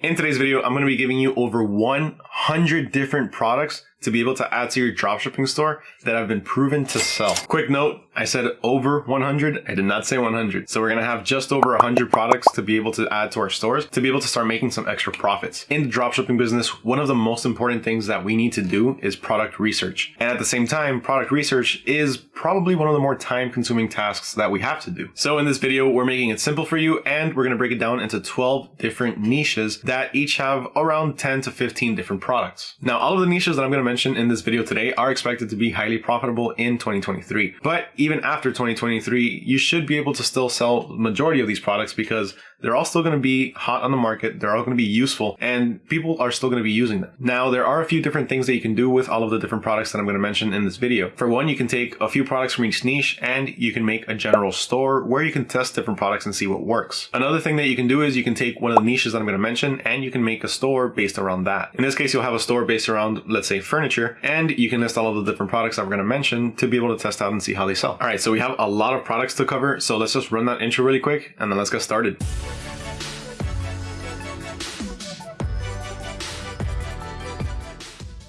In today's video, I'm going to be giving you over 100 different products to be able to add to your dropshipping store that have been proven to sell. Quick note, I said over 100. I did not say 100. So we're going to have just over 100 products to be able to add to our stores to be able to start making some extra profits. In the dropshipping business, one of the most important things that we need to do is product research. And at the same time, product research is probably one of the more time consuming tasks that we have to do. So in this video, we're making it simple for you and we're going to break it down into 12 different niches that each have around 10 to 15 different products. Now, all of the niches that I'm going to mention in this video today are expected to be highly profitable in 2023. But even after 2023, you should be able to still sell majority of these products because they're all still going to be hot on the market. They're all going to be useful and people are still going to be using them. Now, there are a few different things that you can do with all of the different products that I'm going to mention in this video. For one, you can take a few products from each niche and you can make a general store where you can test different products and see what works. Another thing that you can do is you can take one of the niches that I'm going to mention and you can make a store based around that. In this case, you'll have a store based around, let's say, furniture, and you can list all of the different products that we're going to mention to be able to test out and see how they sell. All right, so we have a lot of products to cover. So let's just run that intro really quick and then let's get started.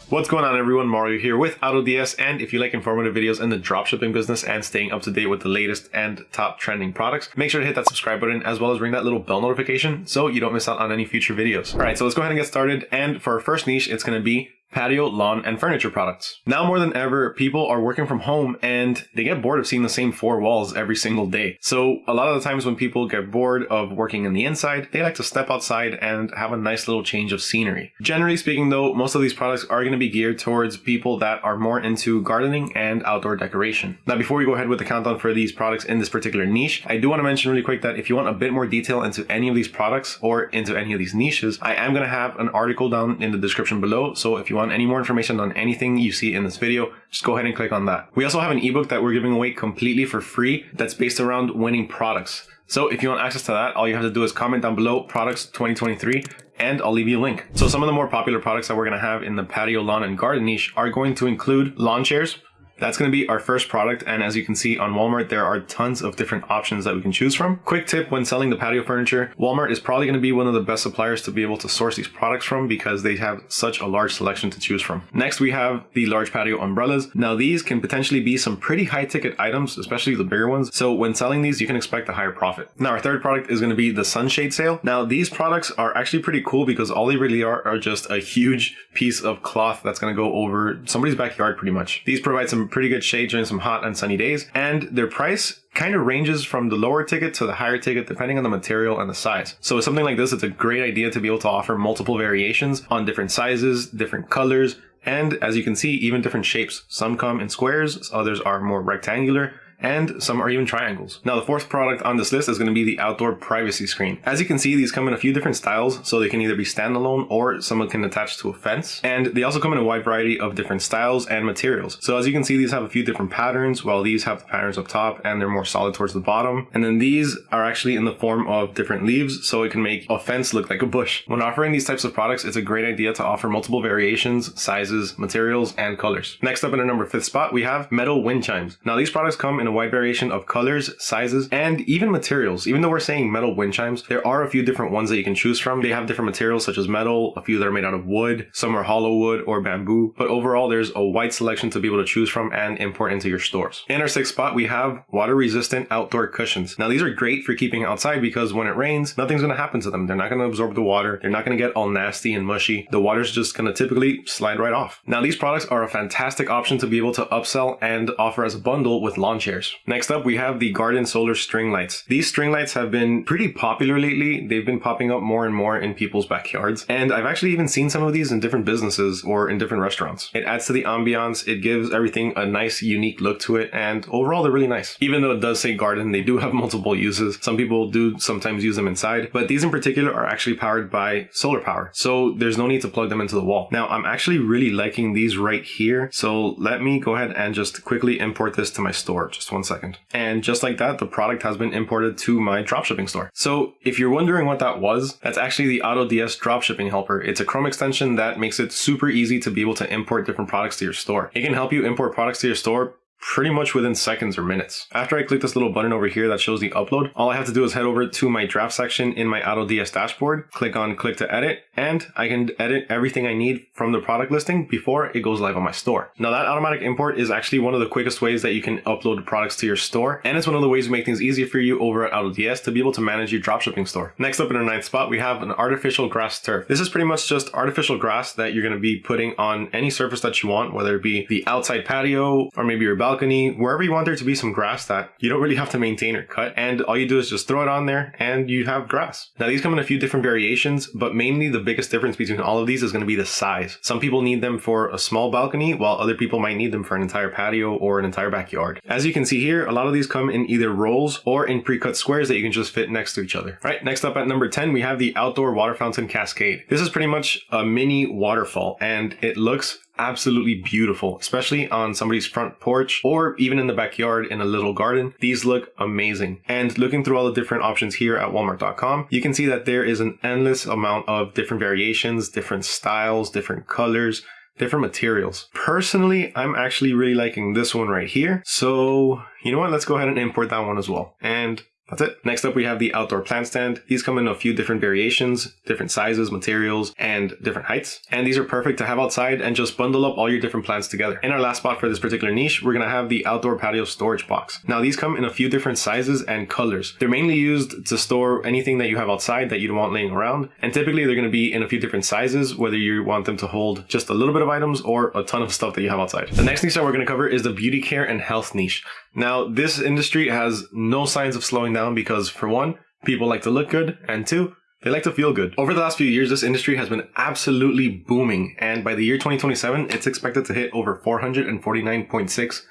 What's going on everyone, Mario here with AutoDS and if you like informative videos in the dropshipping business and staying up to date with the latest and top trending products, make sure to hit that subscribe button as well as ring that little bell notification so you don't miss out on any future videos. Alright, so let's go ahead and get started and for our first niche, it's going to be patio, lawn, and furniture products. Now more than ever, people are working from home and they get bored of seeing the same four walls every single day. So a lot of the times when people get bored of working in the inside, they like to step outside and have a nice little change of scenery. Generally speaking though, most of these products are going to be geared towards people that are more into gardening and outdoor decoration. Now before we go ahead with the countdown for these products in this particular niche, I do want to mention really quick that if you want a bit more detail into any of these products or into any of these niches, I am going to have an article down in the description below. So if you want any more information on anything you see in this video, just go ahead and click on that. We also have an ebook that we're giving away completely for free that's based around winning products. So if you want access to that, all you have to do is comment down below products 2023 and I'll leave you a link. So some of the more popular products that we're going to have in the patio, lawn, and garden niche are going to include lawn chairs, that's going to be our first product and as you can see on Walmart there are tons of different options that we can choose from. Quick tip when selling the patio furniture, Walmart is probably going to be one of the best suppliers to be able to source these products from because they have such a large selection to choose from. Next we have the large patio umbrellas. Now these can potentially be some pretty high ticket items, especially the bigger ones. So when selling these you can expect a higher profit. Now our third product is going to be the sunshade sail. Now these products are actually pretty cool because all they really are are just a huge piece of cloth that's going to go over somebody's backyard pretty much. These provide some pretty good shade during some hot and sunny days, and their price kind of ranges from the lower ticket to the higher ticket depending on the material and the size. So with something like this, it's a great idea to be able to offer multiple variations on different sizes, different colors, and as you can see, even different shapes. Some come in squares, others are more rectangular, and some are even triangles. Now the fourth product on this list is going to be the outdoor privacy screen. As you can see, these come in a few different styles, so they can either be standalone or someone can attach to a fence. And they also come in a wide variety of different styles and materials. So as you can see, these have a few different patterns, while these have the patterns up top and they're more solid towards the bottom. And then these are actually in the form of different leaves, so it can make a fence look like a bush. When offering these types of products, it's a great idea to offer multiple variations, sizes, materials, and colors. Next up in our number fifth spot, we have metal wind chimes. Now these products come in a wide variation of colors, sizes, and even materials. Even though we're saying metal wind chimes, there are a few different ones that you can choose from. They have different materials such as metal, a few that are made out of wood, some are hollow wood or bamboo, but overall there's a wide selection to be able to choose from and import into your stores. In our sixth spot, we have water resistant outdoor cushions. Now these are great for keeping outside because when it rains, nothing's going to happen to them. They're not going to absorb the water. They're not going to get all nasty and mushy. The water's just going to typically slide right off. Now these products are a fantastic option to be able to upsell and offer as a bundle with lawn chairs. Next Next up, we have the Garden Solar String Lights. These string lights have been pretty popular lately. They've been popping up more and more in people's backyards. And I've actually even seen some of these in different businesses or in different restaurants. It adds to the ambiance. It gives everything a nice, unique look to it. And overall, they're really nice. Even though it does say garden, they do have multiple uses. Some people do sometimes use them inside, but these in particular are actually powered by solar power. So there's no need to plug them into the wall. Now, I'm actually really liking these right here. So let me go ahead and just quickly import this to my store. Just one second. And just like that, the product has been imported to my dropshipping store. So if you're wondering what that was, that's actually the AutoDS dropshipping helper. It's a Chrome extension that makes it super easy to be able to import different products to your store. It can help you import products to your store pretty much within seconds or minutes. After I click this little button over here that shows the upload, all I have to do is head over to my draft section in my AutoDS dashboard, click on click to edit, and I can edit everything I need from the product listing before it goes live on my store. Now that automatic import is actually one of the quickest ways that you can upload products to your store, and it's one of the ways we make things easier for you over at AutoDS to be able to manage your dropshipping store. Next up in our ninth spot, we have an artificial grass turf. This is pretty much just artificial grass that you're going to be putting on any surface that you want, whether it be the outside patio or maybe your balcony, wherever you want there to be some grass that you don't really have to maintain or cut. And all you do is just throw it on there and you have grass. Now these come in a few different variations, but mainly the biggest difference between all of these is going to be the size. Some people need them for a small balcony, while other people might need them for an entire patio or an entire backyard. As you can see here, a lot of these come in either rolls or in pre-cut squares that you can just fit next to each other. All right, next up at number 10, we have the outdoor water fountain cascade. This is pretty much a mini waterfall and it looks absolutely beautiful, especially on somebody's front porch or even in the backyard in a little garden. These look amazing. And looking through all the different options here at walmart.com, you can see that there is an endless amount of different variations, different styles, different colors, different materials. Personally, I'm actually really liking this one right here. So, you know what? Let's go ahead and import that one as well. And that's it. Next up, we have the outdoor plant stand. These come in a few different variations, different sizes, materials, and different heights. And these are perfect to have outside and just bundle up all your different plants together. In our last spot for this particular niche, we're going to have the outdoor patio storage box. Now, these come in a few different sizes and colors. They're mainly used to store anything that you have outside that you don't want laying around. And typically they're going to be in a few different sizes, whether you want them to hold just a little bit of items or a ton of stuff that you have outside. The next niche that we're going to cover is the beauty care and health niche. Now, this industry has no signs of slowing down because, for one, people like to look good, and two, they like to feel good. Over the last few years, this industry has been absolutely booming, and by the year 2027, it's expected to hit over 449.6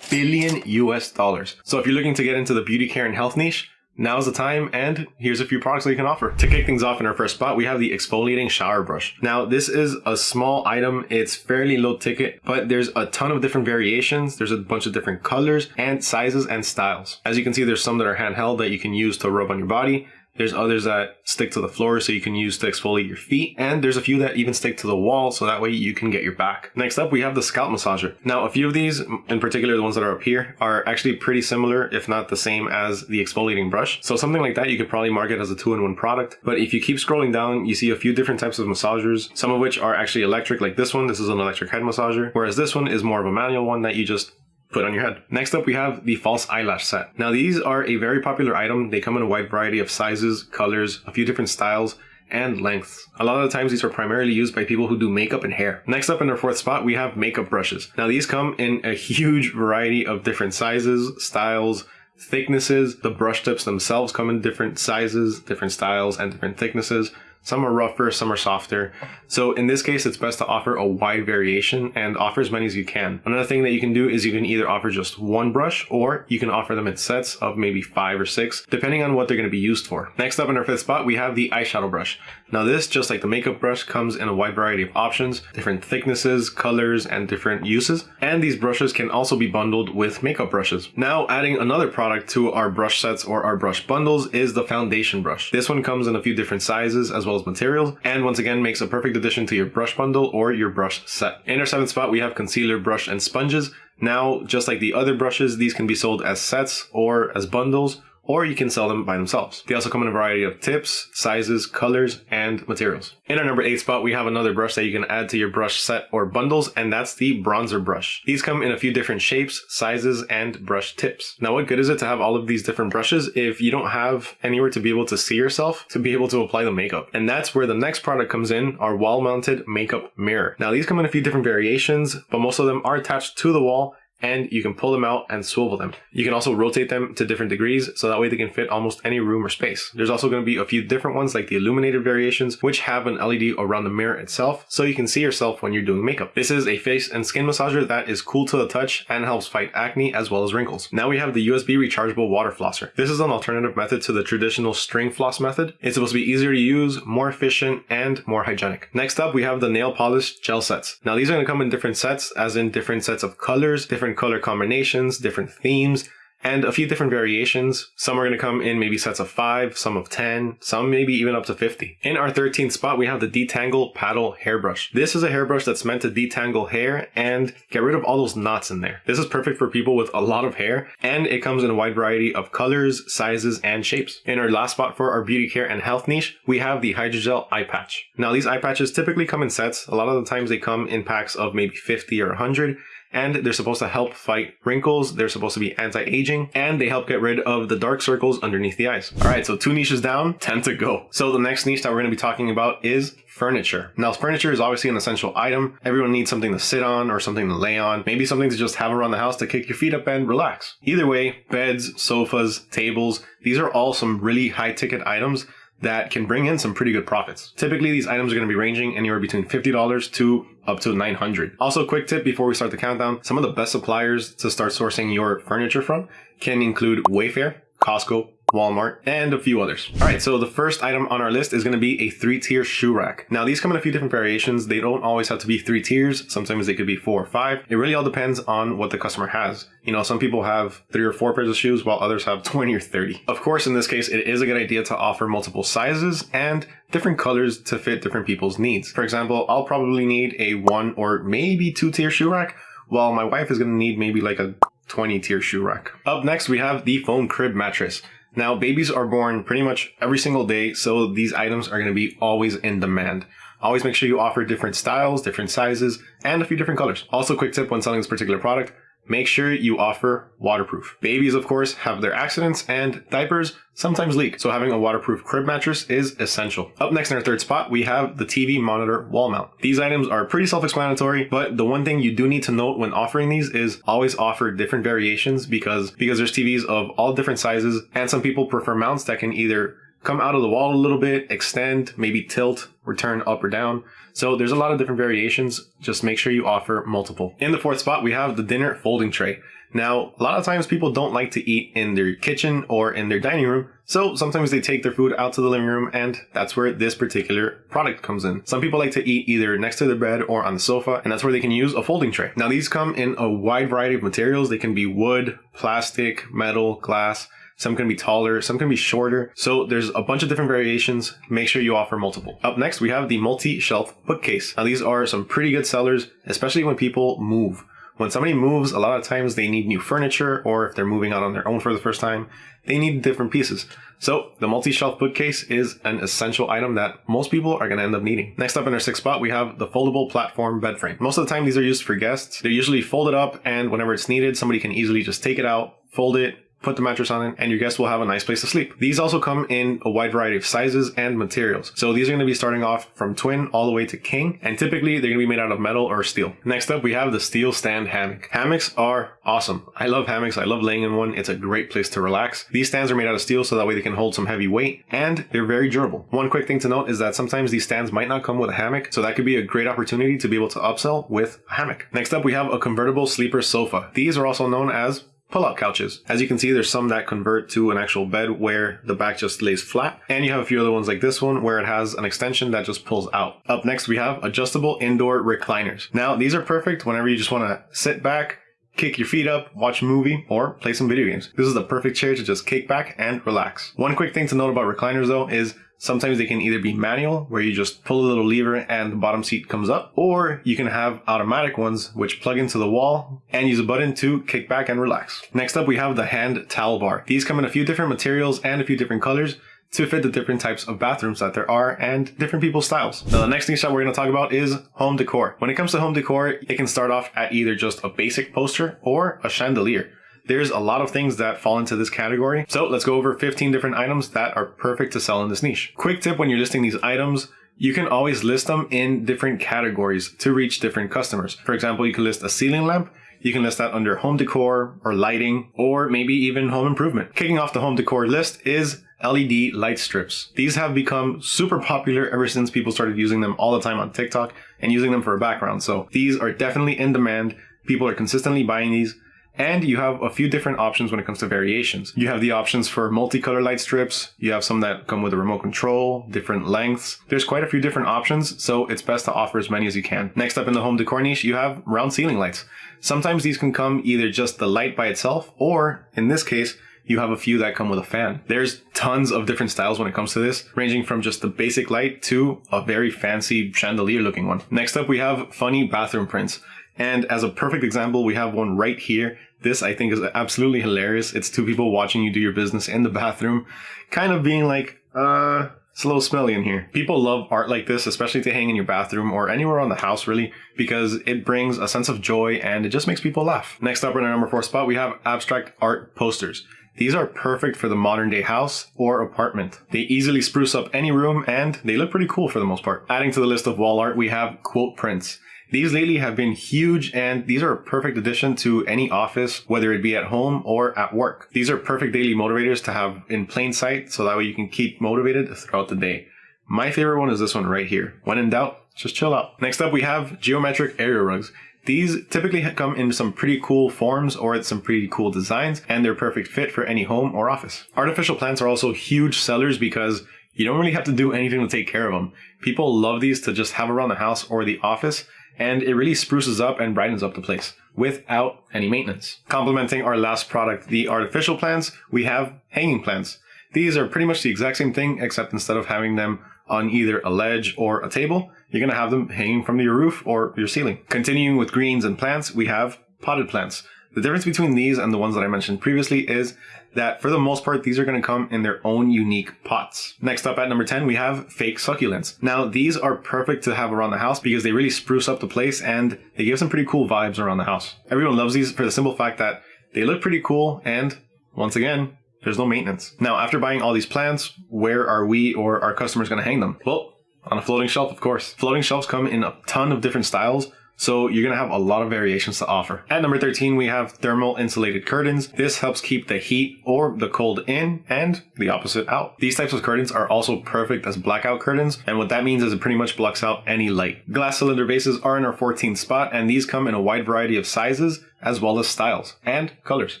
billion US dollars. So if you're looking to get into the beauty care and health niche, Now's the time, and here's a few products that you can offer. To kick things off in our first spot, we have the exfoliating shower brush. Now, this is a small item. It's fairly low ticket, but there's a ton of different variations. There's a bunch of different colors and sizes and styles. As you can see, there's some that are handheld that you can use to rub on your body. There's others that stick to the floor so you can use to exfoliate your feet. And there's a few that even stick to the wall so that way you can get your back. Next up, we have the scalp massager. Now, a few of these, in particular the ones that are up here, are actually pretty similar, if not the same as the exfoliating brush. So something like that, you could probably market as a two-in-one product. But if you keep scrolling down, you see a few different types of massagers, some of which are actually electric, like this one. This is an electric head massager, whereas this one is more of a manual one that you just put on your head. Next up, we have the false eyelash set. Now these are a very popular item. They come in a wide variety of sizes, colors, a few different styles, and lengths. A lot of the times these are primarily used by people who do makeup and hair. Next up in our fourth spot, we have makeup brushes. Now these come in a huge variety of different sizes, styles, thicknesses. The brush tips themselves come in different sizes, different styles, and different thicknesses. Some are rougher, some are softer. So in this case, it's best to offer a wide variation and offer as many as you can. Another thing that you can do is you can either offer just one brush or you can offer them in sets of maybe five or six, depending on what they're going to be used for. Next up in our fifth spot, we have the eyeshadow brush. Now this, just like the makeup brush, comes in a wide variety of options, different thicknesses, colors, and different uses. And these brushes can also be bundled with makeup brushes. Now adding another product to our brush sets or our brush bundles is the foundation brush. This one comes in a few different sizes as well as materials, and once again makes a perfect addition to your brush bundle or your brush set. In our seventh spot, we have concealer, brush, and sponges. Now, just like the other brushes, these can be sold as sets or as bundles, or you can sell them by themselves. They also come in a variety of tips, sizes, colors, and materials. In our number 8 spot, we have another brush that you can add to your brush set or bundles, and that's the bronzer brush. These come in a few different shapes, sizes, and brush tips. Now what good is it to have all of these different brushes if you don't have anywhere to be able to see yourself to be able to apply the makeup? And that's where the next product comes in, our wall-mounted makeup mirror. Now these come in a few different variations, but most of them are attached to the wall and you can pull them out and swivel them. You can also rotate them to different degrees so that way they can fit almost any room or space. There's also going to be a few different ones like the illuminated variations which have an LED around the mirror itself so you can see yourself when you're doing makeup. This is a face and skin massager that is cool to the touch and helps fight acne as well as wrinkles. Now we have the USB rechargeable water flosser. This is an alternative method to the traditional string floss method. It's supposed to be easier to use, more efficient, and more hygienic. Next up we have the nail polish gel sets. Now these are going to come in different sets as in different sets of colors, different color combinations, different themes, and a few different variations. Some are going to come in maybe sets of 5, some of 10, some maybe even up to 50. In our 13th spot, we have the Detangle Paddle Hairbrush. This is a hairbrush that's meant to detangle hair and get rid of all those knots in there. This is perfect for people with a lot of hair, and it comes in a wide variety of colors, sizes, and shapes. In our last spot for our beauty care and health niche, we have the Hydrogel Eye Patch. Now, these eye patches typically come in sets. A lot of the times they come in packs of maybe 50 or 100, and they're supposed to help fight wrinkles. They're supposed to be anti-aging and they help get rid of the dark circles underneath the eyes. All right, so two niches down, 10 to go. So the next niche that we're going to be talking about is furniture. Now, furniture is obviously an essential item. Everyone needs something to sit on or something to lay on, maybe something to just have around the house to kick your feet up and relax. Either way, beds, sofas, tables, these are all some really high ticket items that can bring in some pretty good profits. Typically, these items are going to be ranging anywhere between $50 to up to 900. Also, quick tip before we start the countdown, some of the best suppliers to start sourcing your furniture from can include Wayfair, Costco, Walmart, and a few others. All right, so the first item on our list is going to be a three-tier shoe rack. Now, these come in a few different variations. They don't always have to be three tiers. Sometimes they could be four or five. It really all depends on what the customer has. You know, some people have three or four pairs of shoes while others have 20 or 30. Of course, in this case, it is a good idea to offer multiple sizes and different colors to fit different people's needs. For example, I'll probably need a one or maybe two tier shoe rack while my wife is going to need maybe like a 20 tier shoe rack. Up next, we have the foam crib mattress. Now, babies are born pretty much every single day, so these items are going to be always in demand. Always make sure you offer different styles, different sizes, and a few different colors. Also, quick tip when selling this particular product, make sure you offer waterproof. Babies, of course, have their accidents and diapers sometimes leak, so having a waterproof crib mattress is essential. Up next in our third spot, we have the TV monitor wall mount. These items are pretty self-explanatory, but the one thing you do need to note when offering these is always offer different variations because, because there's TVs of all different sizes and some people prefer mounts that can either come out of the wall a little bit, extend, maybe tilt, or turn up or down. So there's a lot of different variations. Just make sure you offer multiple. In the fourth spot, we have the dinner folding tray. Now, a lot of times people don't like to eat in their kitchen or in their dining room, so sometimes they take their food out to the living room and that's where this particular product comes in. Some people like to eat either next to their bed or on the sofa, and that's where they can use a folding tray. Now, these come in a wide variety of materials. They can be wood, plastic, metal, glass, some can be taller, some can be shorter. So there's a bunch of different variations. Make sure you offer multiple. Up next, we have the multi-shelf bookcase. Now these are some pretty good sellers, especially when people move. When somebody moves, a lot of times they need new furniture, or if they're moving out on their own for the first time, they need different pieces. So the multi-shelf bookcase is an essential item that most people are going to end up needing. Next up in our sixth spot, we have the foldable platform bed frame. Most of the time, these are used for guests. They're usually folded up, and whenever it's needed, somebody can easily just take it out, fold it, put the mattress on it, and your guests will have a nice place to sleep. These also come in a wide variety of sizes and materials. So these are going to be starting off from twin all the way to king, and typically they're going to be made out of metal or steel. Next up, we have the steel stand hammock. Hammocks are awesome. I love hammocks. I love laying in one. It's a great place to relax. These stands are made out of steel so that way they can hold some heavy weight, and they're very durable. One quick thing to note is that sometimes these stands might not come with a hammock, so that could be a great opportunity to be able to upsell with a hammock. Next up, we have a convertible sleeper sofa. These are also known as pull-out couches. As you can see, there's some that convert to an actual bed where the back just lays flat. And you have a few other ones like this one where it has an extension that just pulls out. Up next, we have adjustable indoor recliners. Now, these are perfect whenever you just want to sit back, kick your feet up, watch a movie, or play some video games. This is the perfect chair to just kick back and relax. One quick thing to note about recliners though is Sometimes they can either be manual, where you just pull a little lever and the bottom seat comes up, or you can have automatic ones which plug into the wall and use a button to kick back and relax. Next up, we have the hand towel bar. These come in a few different materials and a few different colors to fit the different types of bathrooms that there are and different people's styles. Now, the next thing that we're going to talk about is home decor. When it comes to home decor, it can start off at either just a basic poster or a chandelier. There's a lot of things that fall into this category. So let's go over 15 different items that are perfect to sell in this niche. Quick tip when you're listing these items, you can always list them in different categories to reach different customers. For example, you can list a ceiling lamp you can list that under home decor or lighting or maybe even home improvement. Kicking off the home decor list is LED light strips. These have become super popular ever since people started using them all the time on TikTok and using them for a background. So these are definitely in demand. People are consistently buying these And you have a few different options when it comes to variations. You have the options for multicolor light strips. You have some that come with a remote control, different lengths. There's quite a few different options, so it's best to offer as many as you can. Next up in the home decor niche, you have round ceiling lights. Sometimes these can come either just the light by itself, or in this case, you have a few that come with a fan. There's tons of different styles when it comes to this, ranging from just the basic light to a very fancy chandelier looking one. Next up, we have funny bathroom prints. And as a perfect example, we have one right here. This I think is absolutely hilarious. It's two people watching you do your business in the bathroom, kind of being like, uh, it's a little smelly in here. People love art like this, especially to hang in your bathroom or anywhere on the house really, because it brings a sense of joy and it just makes people laugh. Next up in our number four spot, we have abstract art posters. These are perfect for the modern day house or apartment. They easily spruce up any room and they look pretty cool for the most part. Adding to the list of wall art, we have quote prints. These lately have been huge and these are a perfect addition to any office, whether it be at home or at work. These are perfect daily motivators to have in plain sight so that way you can keep motivated throughout the day. My favorite one is this one right here. When in doubt, just chill out. Next up, we have geometric area rugs. These typically come in some pretty cool forms or some pretty cool designs, and they're perfect fit for any home or office. Artificial plants are also huge sellers because you don't really have to do anything to take care of them. People love these to just have around the house or the office, and it really spruces up and brightens up the place without any maintenance. Complementing our last product, the artificial plants, we have hanging plants. These are pretty much the exact same thing, except instead of having them on either a ledge or a table, you're going to have them hanging from your roof or your ceiling. Continuing with greens and plants, we have potted plants. The difference between these and the ones that I mentioned previously is that for the most part, these are going to come in their own unique pots. Next up at number 10, we have fake succulents. Now, these are perfect to have around the house because they really spruce up the place and they give some pretty cool vibes around the house. Everyone loves these for the simple fact that they look pretty cool and once again, there's no maintenance. Now, after buying all these plants, where are we or our customers going to hang them? Well, on a floating shelf, of course. Floating shelves come in a ton of different styles, so you're going to have a lot of variations to offer. At number 13, we have thermal insulated curtains. This helps keep the heat or the cold in and the opposite out. These types of curtains are also perfect as blackout curtains. And what that means is it pretty much blocks out any light. Glass cylinder bases are in our 14th spot and these come in a wide variety of sizes as well as styles and colors.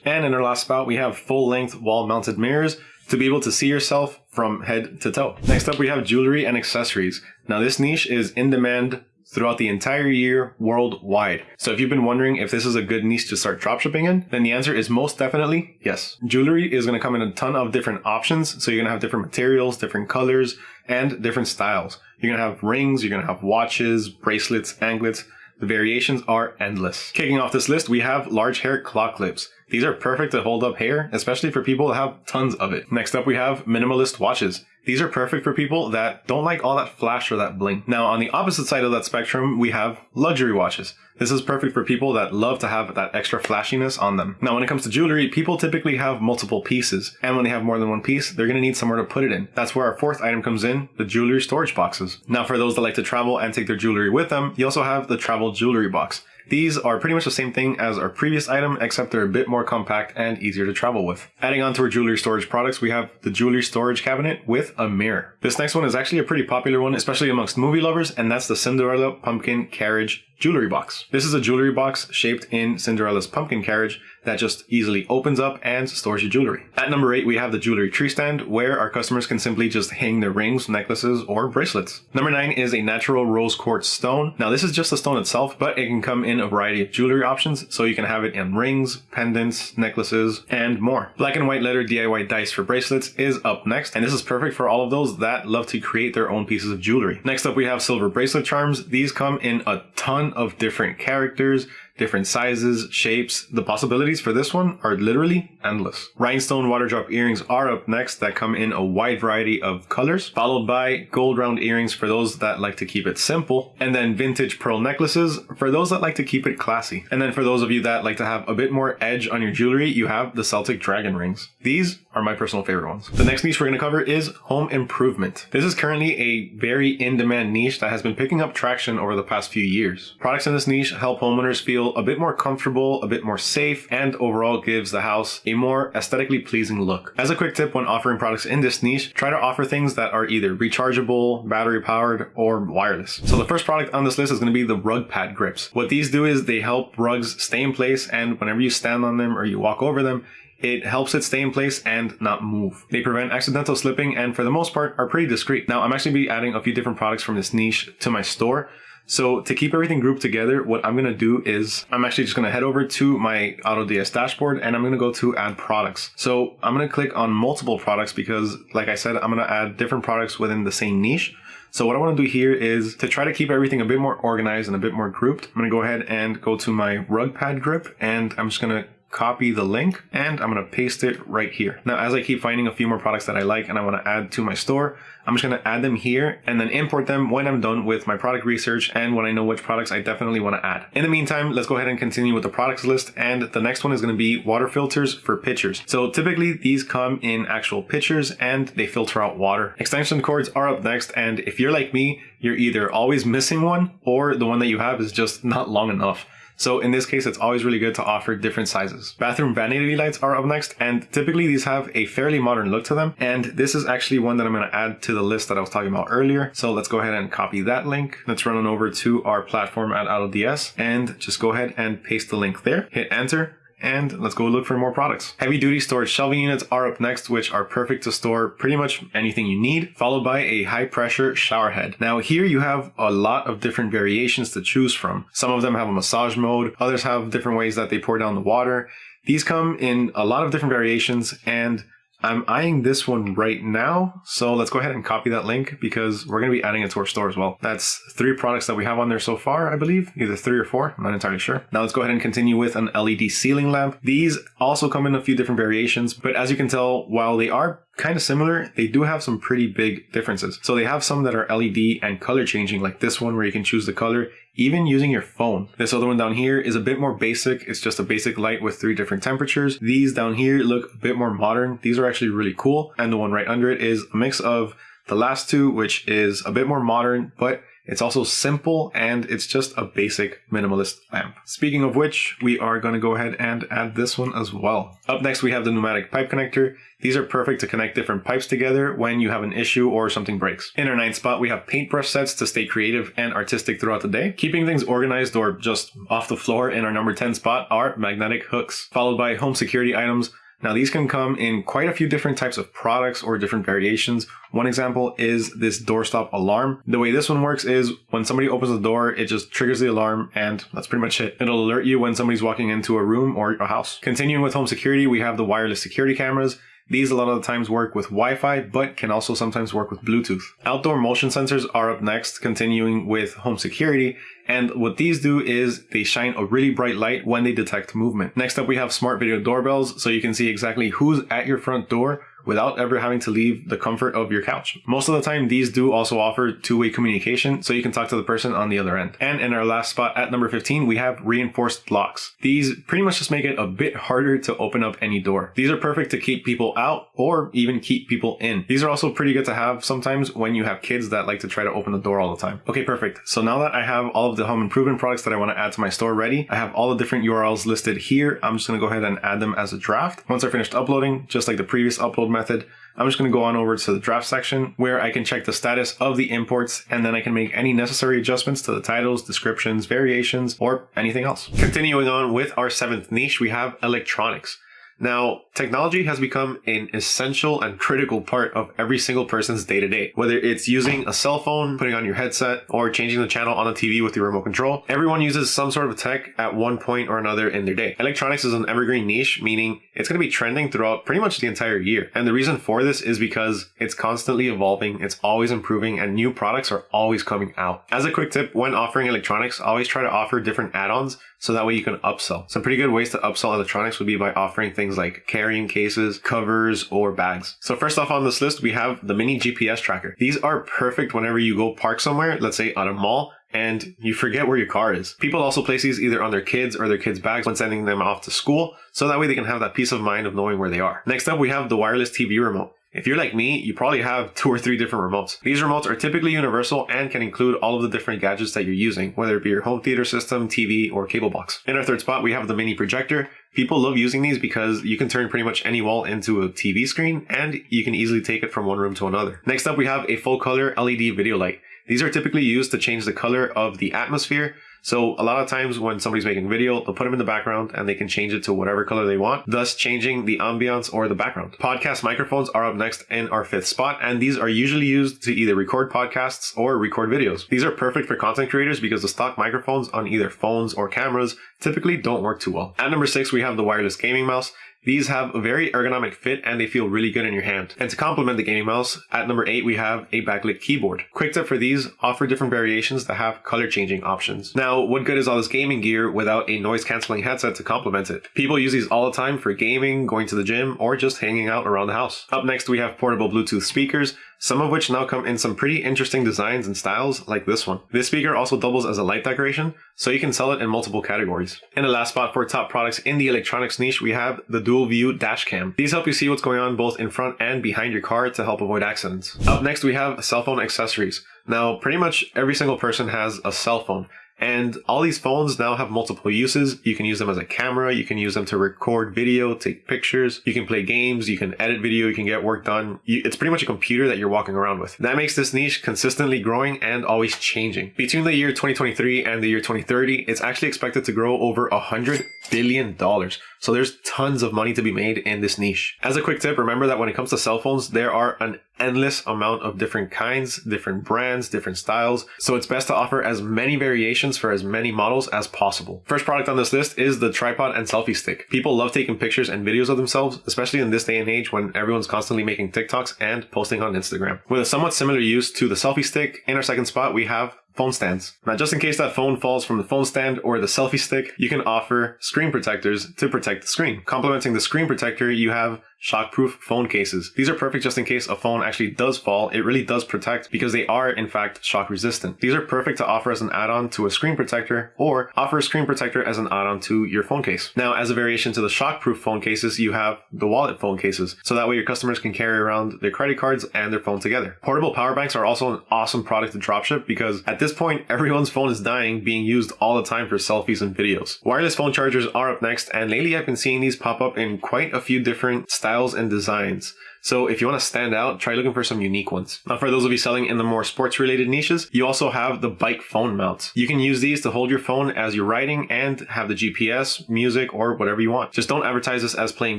And in our last spot, we have full length wall mounted mirrors to be able to see yourself from head to toe. Next up, we have jewelry and accessories. Now this niche is in demand throughout the entire year worldwide. So if you've been wondering if this is a good niche to start dropshipping in, then the answer is most definitely yes. Jewelry is going to come in a ton of different options. So you're going to have different materials, different colors, and different styles. You're going to have rings, you're going to have watches, bracelets, anklets. The variations are endless. Kicking off this list, we have large hair clock clips. These are perfect to hold up hair, especially for people that have tons of it. Next up, we have minimalist watches. These are perfect for people that don't like all that flash or that bling. Now, on the opposite side of that spectrum, we have luxury watches. This is perfect for people that love to have that extra flashiness on them. Now, when it comes to jewelry, people typically have multiple pieces. And when they have more than one piece, they're going to need somewhere to put it in. That's where our fourth item comes in, the jewelry storage boxes. Now, for those that like to travel and take their jewelry with them, you also have the travel jewelry box. These are pretty much the same thing as our previous item, except they're a bit more compact and easier to travel with. Adding on to our jewelry storage products, we have the jewelry storage cabinet with a mirror. This next one is actually a pretty popular one, especially amongst movie lovers, and that's the Cinderella Pumpkin Carriage jewelry box. This is a jewelry box shaped in Cinderella's pumpkin carriage that just easily opens up and stores your jewelry. At number eight, we have the jewelry tree stand where our customers can simply just hang their rings, necklaces, or bracelets. Number nine is a natural rose quartz stone. Now this is just the stone itself, but it can come in a variety of jewelry options. So you can have it in rings, pendants, necklaces, and more. Black and white letter DIY dice for bracelets is up next. And this is perfect for all of those that love to create their own pieces of jewelry. Next up, we have silver bracelet charms. These come in a ton of different characters, different sizes, shapes. The possibilities for this one are literally endless. Rhinestone water drop earrings are up next that come in a wide variety of colors, followed by gold round earrings for those that like to keep it simple, and then vintage pearl necklaces for those that like to keep it classy. And then for those of you that like to have a bit more edge on your jewelry, you have the Celtic dragon rings. These are my personal favorite ones. The next niche we're going to cover is home improvement. This is currently a very in-demand niche that has been picking up traction over the past few years. Products in this niche help homeowners feel feel a bit more comfortable, a bit more safe, and overall gives the house a more aesthetically pleasing look. As a quick tip when offering products in this niche, try to offer things that are either rechargeable, battery powered, or wireless. So the first product on this list is going to be the rug pad grips. What these do is they help rugs stay in place and whenever you stand on them or you walk over them, it helps it stay in place and not move. They prevent accidental slipping and for the most part are pretty discreet. Now I'm actually be adding a few different products from this niche to my store. So to keep everything grouped together, what I'm going to do is I'm actually just going to head over to my AutoDS dashboard and I'm going to go to add products. So I'm going to click on multiple products because like I said, I'm going to add different products within the same niche. So what I want to do here is to try to keep everything a bit more organized and a bit more grouped. I'm going to go ahead and go to my rug pad grip and I'm just going to copy the link and I'm going to paste it right here. Now, as I keep finding a few more products that I like and I want to add to my store, I'm just going to add them here and then import them when I'm done with my product research and when I know which products I definitely want to add. In the meantime, let's go ahead and continue with the products list. And the next one is going to be water filters for pitchers. So typically these come in actual pitchers and they filter out water. Extension cords are up next. And if you're like me, you're either always missing one or the one that you have is just not long enough. So in this case, it's always really good to offer different sizes. Bathroom vanity lights are up next, and typically these have a fairly modern look to them. And this is actually one that I'm going to add to the list that I was talking about earlier. So let's go ahead and copy that link. Let's run on over to our platform at AutoDS and just go ahead and paste the link there. Hit enter and let's go look for more products. Heavy duty storage shelving units are up next, which are perfect to store pretty much anything you need, followed by a high pressure shower head. Now here you have a lot of different variations to choose from. Some of them have a massage mode, others have different ways that they pour down the water. These come in a lot of different variations and I'm eyeing this one right now. So let's go ahead and copy that link because we're going to be adding it to our store as well. That's three products that we have on there so far, I believe. Either three or four. I'm not entirely sure. Now let's go ahead and continue with an LED ceiling lamp. These also come in a few different variations, but as you can tell, while they are kind of similar, they do have some pretty big differences. So they have some that are LED and color changing, like this one where you can choose the color even using your phone. This other one down here is a bit more basic. It's just a basic light with three different temperatures. These down here look a bit more modern. These are actually really cool. And the one right under it is a mix of the last two, which is a bit more modern, but it's also simple and it's just a basic minimalist lamp. Speaking of which, we are going to go ahead and add this one as well. Up next, we have the pneumatic pipe connector. These are perfect to connect different pipes together when you have an issue or something breaks. In our ninth spot, we have paintbrush sets to stay creative and artistic throughout the day. Keeping things organized or just off the floor in our number 10 spot are magnetic hooks, followed by home security items now these can come in quite a few different types of products or different variations. One example is this doorstop alarm. The way this one works is when somebody opens the door, it just triggers the alarm and that's pretty much it. It'll alert you when somebody's walking into a room or a house. Continuing with home security, we have the wireless security cameras. These a lot of the times work with Wi-Fi, but can also sometimes work with Bluetooth. Outdoor motion sensors are up next, continuing with home security. And what these do is they shine a really bright light when they detect movement. Next up, we have smart video doorbells, so you can see exactly who's at your front door without ever having to leave the comfort of your couch. Most of the time, these do also offer two-way communication, so you can talk to the person on the other end. And in our last spot at number 15, we have reinforced locks. These pretty much just make it a bit harder to open up any door. These are perfect to keep people out or even keep people in. These are also pretty good to have sometimes when you have kids that like to try to open the door all the time. Okay, perfect. So now that I have all of the home improvement products that I want to add to my store ready, I have all the different URLs listed here. I'm just going to go ahead and add them as a draft. Once I finished uploading, just like the previous upload method, I'm just going to go on over to the draft section where I can check the status of the imports and then I can make any necessary adjustments to the titles, descriptions, variations, or anything else. Continuing on with our seventh niche, we have electronics. Now, technology has become an essential and critical part of every single person's day to day. Whether it's using a cell phone, putting on your headset, or changing the channel on the TV with your remote control, everyone uses some sort of tech at one point or another in their day. Electronics is an evergreen niche, meaning it's going to be trending throughout pretty much the entire year. And the reason for this is because it's constantly evolving, it's always improving, and new products are always coming out. As a quick tip, when offering electronics, always try to offer different add-ons so that way you can upsell. Some pretty good ways to upsell electronics would be by offering things like carrying cases, covers, or bags. So first off on this list, we have the mini GPS tracker. These are perfect whenever you go park somewhere, let's say at a mall, and you forget where your car is. People also place these either on their kids or their kids' bags when sending them off to school, so that way they can have that peace of mind of knowing where they are. Next up, we have the wireless TV remote. If you're like me, you probably have two or three different remotes. These remotes are typically universal and can include all of the different gadgets that you're using, whether it be your home theater system, TV, or cable box. In our third spot, we have the mini projector. People love using these because you can turn pretty much any wall into a TV screen and you can easily take it from one room to another. Next up, we have a full color LED video light. These are typically used to change the color of the atmosphere so a lot of times when somebody's making video, they'll put them in the background and they can change it to whatever color they want, thus changing the ambiance or the background. Podcast microphones are up next in our fifth spot, and these are usually used to either record podcasts or record videos. These are perfect for content creators because the stock microphones on either phones or cameras typically don't work too well. At number six, we have the wireless gaming mouse. These have a very ergonomic fit and they feel really good in your hand. And to complement the gaming mouse, at number 8 we have a backlit keyboard. Quick tip for these, offer different variations that have color changing options. Now, what good is all this gaming gear without a noise cancelling headset to complement it? People use these all the time for gaming, going to the gym, or just hanging out around the house. Up next we have portable Bluetooth speakers some of which now come in some pretty interesting designs and styles like this one. This speaker also doubles as a light decoration, so you can sell it in multiple categories. In the last spot for top products in the electronics niche, we have the dual view dash cam. These help you see what's going on both in front and behind your car to help avoid accidents. Up next, we have cell phone accessories. Now, pretty much every single person has a cell phone. And all these phones now have multiple uses. You can use them as a camera, you can use them to record video, take pictures, you can play games, you can edit video, you can get work done. it's pretty much a computer that you're walking around with. That makes this niche consistently growing and always changing. Between the year 2023 and the year 2030, it's actually expected to grow over a hundred billion dollars. So there's tons of money to be made in this niche. As a quick tip, remember that when it comes to cell phones, there are an endless amount of different kinds, different brands, different styles. So it's best to offer as many variations for as many models as possible. First product on this list is the tripod and selfie stick. People love taking pictures and videos of themselves, especially in this day and age when everyone's constantly making TikToks and posting on Instagram. With a somewhat similar use to the selfie stick, in our second spot, we have phone stands. Now, just in case that phone falls from the phone stand or the selfie stick, you can offer screen protectors to protect the screen. Complementing the screen protector, you have shockproof phone cases. These are perfect just in case a phone actually does fall. It really does protect because they are in fact shock resistant. These are perfect to offer as an add-on to a screen protector or offer a screen protector as an add-on to your phone case. Now, as a variation to the shockproof phone cases, you have the wallet phone cases. So that way your customers can carry around their credit cards and their phone together. Portable power banks are also an awesome product to dropship because at this point, everyone's phone is dying being used all the time for selfies and videos. Wireless phone chargers are up next and lately I've been seeing these pop up in quite a few different styles styles and designs. So if you want to stand out, try looking for some unique ones. Now for those of you selling in the more sports related niches, you also have the bike phone mounts. You can use these to hold your phone as you're riding and have the GPS, music, or whatever you want. Just don't advertise this as playing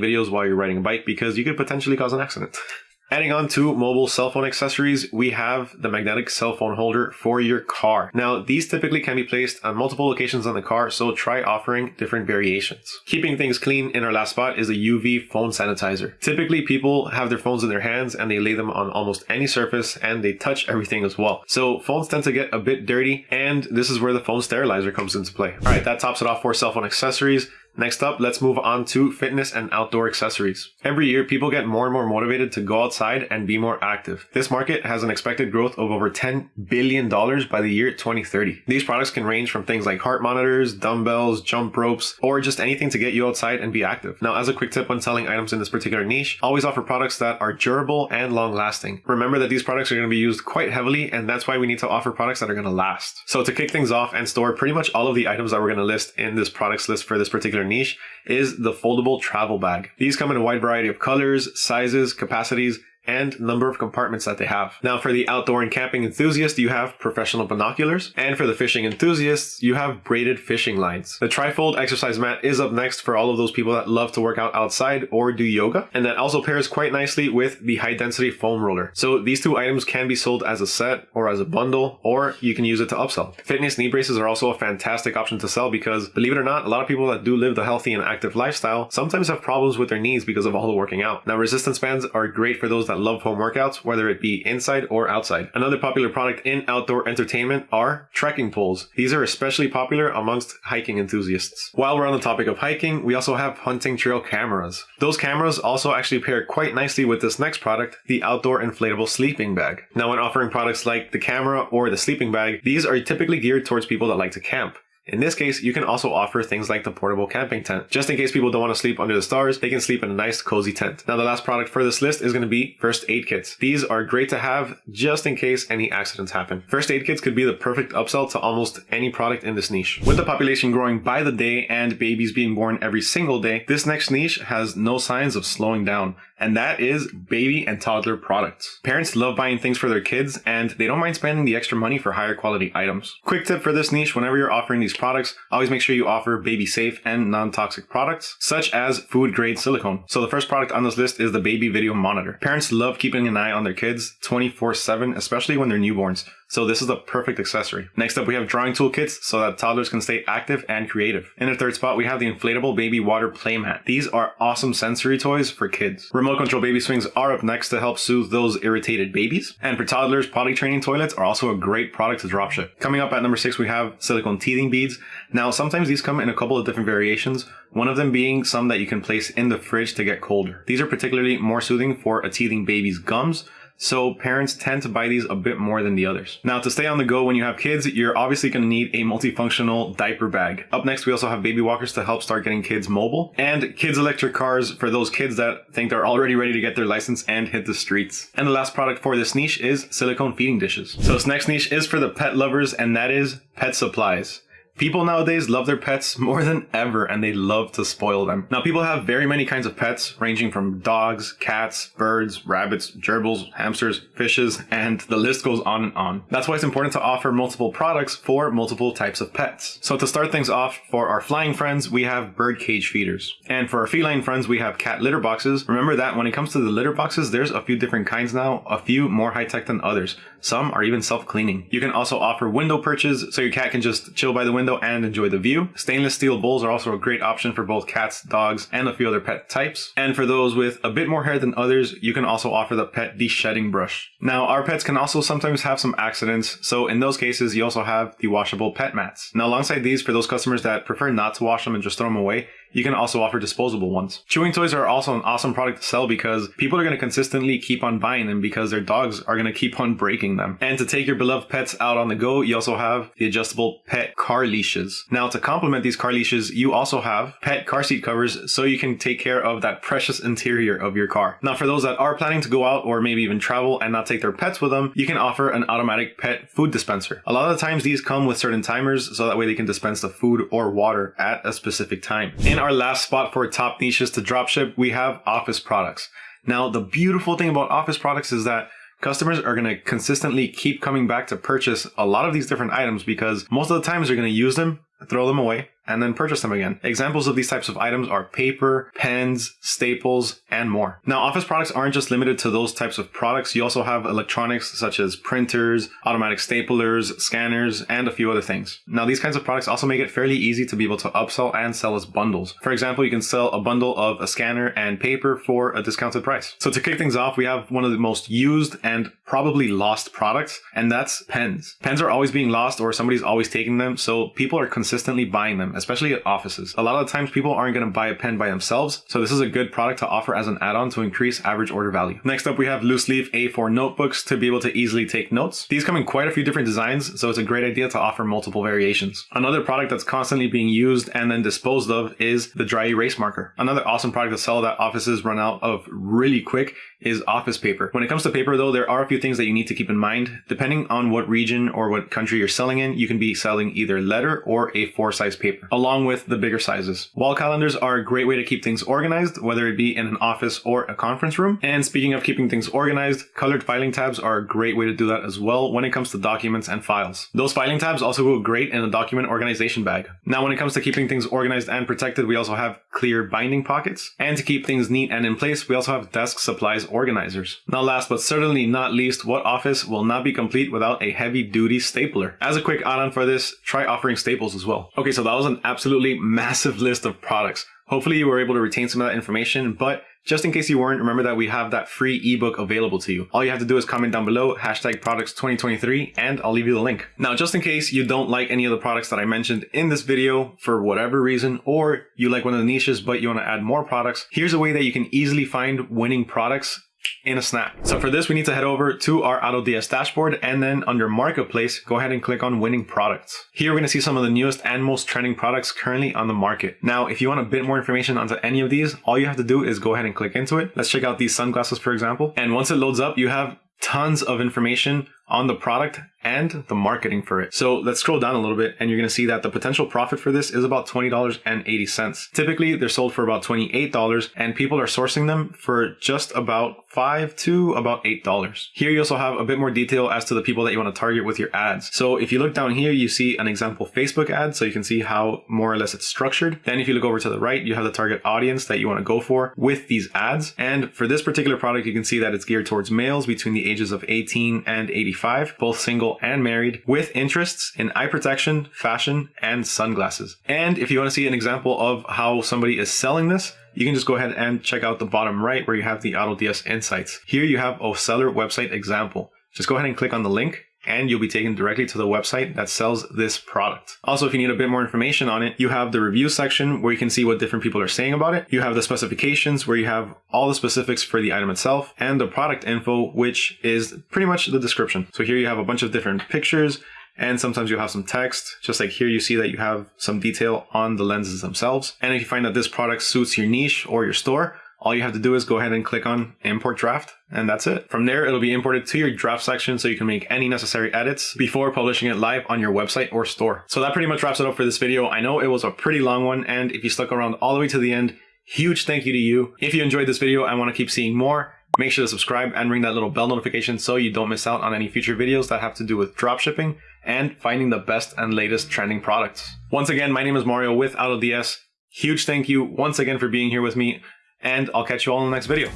videos while you're riding a bike because you could potentially cause an accident. Adding on to mobile cell phone accessories, we have the magnetic cell phone holder for your car. Now, these typically can be placed on multiple locations on the car, so try offering different variations. Keeping things clean in our last spot is a UV phone sanitizer. Typically, people have their phones in their hands and they lay them on almost any surface and they touch everything as well. So phones tend to get a bit dirty and this is where the phone sterilizer comes into play. All right, that tops it off for cell phone accessories. Next up, let's move on to fitness and outdoor accessories. Every year, people get more and more motivated to go outside and be more active. This market has an expected growth of over $10 billion by the year 2030. These products can range from things like heart monitors, dumbbells, jump ropes, or just anything to get you outside and be active. Now, as a quick tip when selling items in this particular niche, always offer products that are durable and long lasting. Remember that these products are going to be used quite heavily, and that's why we need to offer products that are going to last. So to kick things off and store pretty much all of the items that we're going to list in this products list for this particular niche is the foldable travel bag. These come in a wide variety of colors, sizes, capacities, and number of compartments that they have. Now for the outdoor and camping enthusiast, you have professional binoculars, and for the fishing enthusiasts, you have braided fishing lines. The trifold exercise mat is up next for all of those people that love to work out outside or do yoga, and that also pairs quite nicely with the high density foam roller. So these two items can be sold as a set or as a bundle, or you can use it to upsell. Fitness knee braces are also a fantastic option to sell because believe it or not, a lot of people that do live the healthy and active lifestyle sometimes have problems with their knees because of all the working out. Now resistance bands are great for those that that love home workouts, whether it be inside or outside. Another popular product in outdoor entertainment are trekking poles. These are especially popular amongst hiking enthusiasts. While we're on the topic of hiking, we also have hunting trail cameras. Those cameras also actually pair quite nicely with this next product, the outdoor inflatable sleeping bag. Now when offering products like the camera or the sleeping bag, these are typically geared towards people that like to camp. In this case, you can also offer things like the portable camping tent. Just in case people don't want to sleep under the stars, they can sleep in a nice cozy tent. Now the last product for this list is going to be first aid kits. These are great to have just in case any accidents happen. First aid kits could be the perfect upsell to almost any product in this niche. With the population growing by the day and babies being born every single day, this next niche has no signs of slowing down and that is baby and toddler products. Parents love buying things for their kids and they don't mind spending the extra money for higher quality items. Quick tip for this niche, whenever you're offering these products, always make sure you offer baby safe and non-toxic products, such as food grade silicone. So the first product on this list is the baby video monitor. Parents love keeping an eye on their kids 24 7, especially when they're newborns. So this is the perfect accessory. Next up, we have drawing toolkits so that toddlers can stay active and creative. In the third spot, we have the inflatable baby water playmat. These are awesome sensory toys for kids. Remote control baby swings are up next to help soothe those irritated babies. And for toddlers, potty training toilets are also a great product to dropship. Coming up at number six, we have silicone teething beads. Now, sometimes these come in a couple of different variations, one of them being some that you can place in the fridge to get colder. These are particularly more soothing for a teething baby's gums, so parents tend to buy these a bit more than the others. Now to stay on the go when you have kids, you're obviously going to need a multifunctional diaper bag. Up next, we also have baby walkers to help start getting kids mobile and kids electric cars for those kids that think they're already ready to get their license and hit the streets. And the last product for this niche is silicone feeding dishes. So this next niche is for the pet lovers and that is pet supplies. People nowadays love their pets more than ever and they love to spoil them. Now, people have very many kinds of pets, ranging from dogs, cats, birds, rabbits, gerbils, hamsters, fishes, and the list goes on and on. That's why it's important to offer multiple products for multiple types of pets. So to start things off, for our flying friends, we have bird cage feeders. And for our feline friends, we have cat litter boxes. Remember that when it comes to the litter boxes, there's a few different kinds now, a few more high tech than others. Some are even self-cleaning. You can also offer window perches so your cat can just chill by the window and enjoy the view. Stainless steel bowls are also a great option for both cats, dogs, and a few other pet types. And for those with a bit more hair than others, you can also offer the pet de-shedding brush. Now, our pets can also sometimes have some accidents, so in those cases, you also have the washable pet mats. Now, alongside these, for those customers that prefer not to wash them and just throw them away, you can also offer disposable ones. Chewing toys are also an awesome product to sell because people are going to consistently keep on buying them because their dogs are going to keep on breaking them. And to take your beloved pets out on the go, you also have the adjustable pet car leashes. Now to complement these car leashes, you also have pet car seat covers so you can take care of that precious interior of your car. Now for those that are planning to go out or maybe even travel and not take their pets with them, you can offer an automatic pet food dispenser. A lot of the times these come with certain timers so that way they can dispense the food or water at a specific time. In our last spot for top niches to dropship, we have office products. Now, the beautiful thing about office products is that customers are going to consistently keep coming back to purchase a lot of these different items because most of the times they're going to use them, throw them away, and then purchase them again. Examples of these types of items are paper, pens, staples, and more. Now, office products aren't just limited to those types of products. You also have electronics such as printers, automatic staplers, scanners, and a few other things. Now, these kinds of products also make it fairly easy to be able to upsell and sell as bundles. For example, you can sell a bundle of a scanner and paper for a discounted price. So to kick things off, we have one of the most used and probably lost products, and that's pens. Pens are always being lost or somebody's always taking them, so people are consistently buying them especially at offices. A lot of times people aren't going to buy a pen by themselves, so this is a good product to offer as an add-on to increase average order value. Next up, we have loose leaf A4 notebooks to be able to easily take notes. These come in quite a few different designs, so it's a great idea to offer multiple variations. Another product that's constantly being used and then disposed of is the dry erase marker. Another awesome product to sell that offices run out of really quick is office paper. When it comes to paper though, there are a few things that you need to keep in mind. Depending on what region or what country you're selling in, you can be selling either letter or A4 size paper, along with the bigger sizes. Wall calendars are a great way to keep things organized, whether it be in an office or a conference room. And speaking of keeping things organized, colored filing tabs are a great way to do that as well when it comes to documents and files. Those filing tabs also go great in a document organization bag. Now, when it comes to keeping things organized and protected, we also have clear binding pockets. And to keep things neat and in place, we also have desk supplies organizers. Now last but certainly not least, what office will not be complete without a heavy duty stapler? As a quick add-on for this, try offering staples as well. Okay, so that was an absolutely massive list of products. Hopefully you were able to retain some of that information, but just in case you weren't, remember that we have that free ebook available to you. All you have to do is comment down below, hashtag products 2023, and I'll leave you the link. Now, just in case you don't like any of the products that I mentioned in this video for whatever reason, or you like one of the niches but you want to add more products, here's a way that you can easily find winning products in a snap. So for this, we need to head over to our AutoDS dashboard and then under marketplace, go ahead and click on winning products. Here we're to see some of the newest and most trending products currently on the market. Now, if you want a bit more information onto any of these, all you have to do is go ahead and click into it. Let's check out these sunglasses, for example. And once it loads up, you have tons of information on the product and the marketing for it. So let's scroll down a little bit and you're going to see that the potential profit for this is about $20.80. Typically, they're sold for about $28 and people are sourcing them for just about 5 to about $8. Here you also have a bit more detail as to the people that you want to target with your ads. So if you look down here, you see an example Facebook ad, so you can see how more or less it's structured. Then if you look over to the right, you have the target audience that you want to go for with these ads. And for this particular product, you can see that it's geared towards males between the ages of 18 and 85, both single and married, with interests in eye protection, fashion, and sunglasses. And if you want to see an example of how somebody is selling this, you can just go ahead and check out the bottom right where you have the AutoDS Insights. Here you have a seller website example. Just go ahead and click on the link and you'll be taken directly to the website that sells this product. Also, if you need a bit more information on it, you have the review section where you can see what different people are saying about it. You have the specifications where you have all the specifics for the item itself and the product info, which is pretty much the description. So here you have a bunch of different pictures and sometimes you'll have some text. Just like here, you see that you have some detail on the lenses themselves. And if you find that this product suits your niche or your store, all you have to do is go ahead and click on import draft and that's it. From there, it'll be imported to your draft section so you can make any necessary edits before publishing it live on your website or store. So that pretty much wraps it up for this video. I know it was a pretty long one and if you stuck around all the way to the end, huge thank you to you. If you enjoyed this video and want to keep seeing more, make sure to subscribe and ring that little bell notification so you don't miss out on any future videos that have to do with dropshipping and finding the best and latest trending products. Once again, my name is Mario with AutoDS. Huge thank you once again for being here with me, and I'll catch you all in the next video.